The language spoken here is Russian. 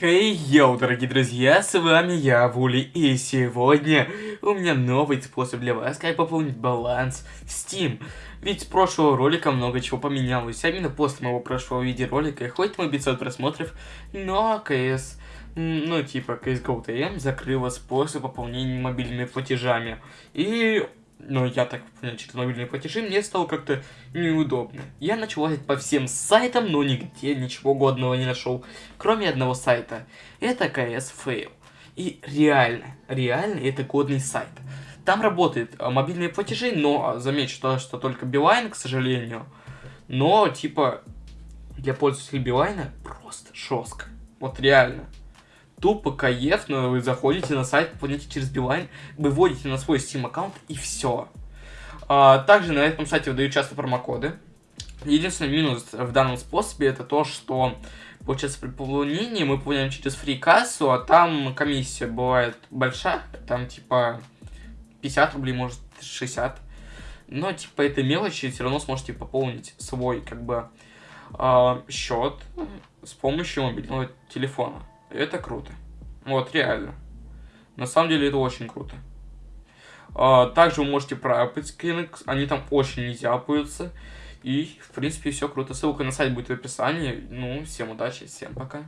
Хей, hey, йоу, дорогие друзья, с вами я, Вули, и сегодня у меня новый способ для вас, как пополнить баланс в Steam. Ведь с прошлого ролика много чего поменялось, а именно после моего прошлого видеоролика, хоть мы 500 просмотров, но КС, ну типа CSGO TM закрыла способ пополнения мобильными платежами. И но я так понял, через мобильные платежи, мне стало как-то неудобно. Я начал лазить по всем сайтам, но нигде ничего годного не нашел, кроме одного сайта. Это CS Fail. И реально, реально это годный сайт. Там работают а, мобильные платежи, но а, заметь, что, что только Билайн, к сожалению. Но, типа, для пользователей Билайна просто жестко. Вот реально тупо каев, но вы заходите на сайт, пополняете через Билайн, выводите на свой Steam аккаунт и все. А, также на этом сайте выдают часто промокоды. Единственный минус в данном способе это то, что получается при пополнении мы пополняем через фрикассу, а там комиссия бывает большая, там типа 50 рублей, может 60. Но типа это мелочи, все равно сможете пополнить свой как бы э, счет с помощью мобильного телефона. Это круто. Вот, реально. На самом деле это очень круто. А, также вы можете проапать скрины, они там очень не зяпаются. И, в принципе, все круто. Ссылка на сайт будет в описании. Ну, всем удачи, всем пока.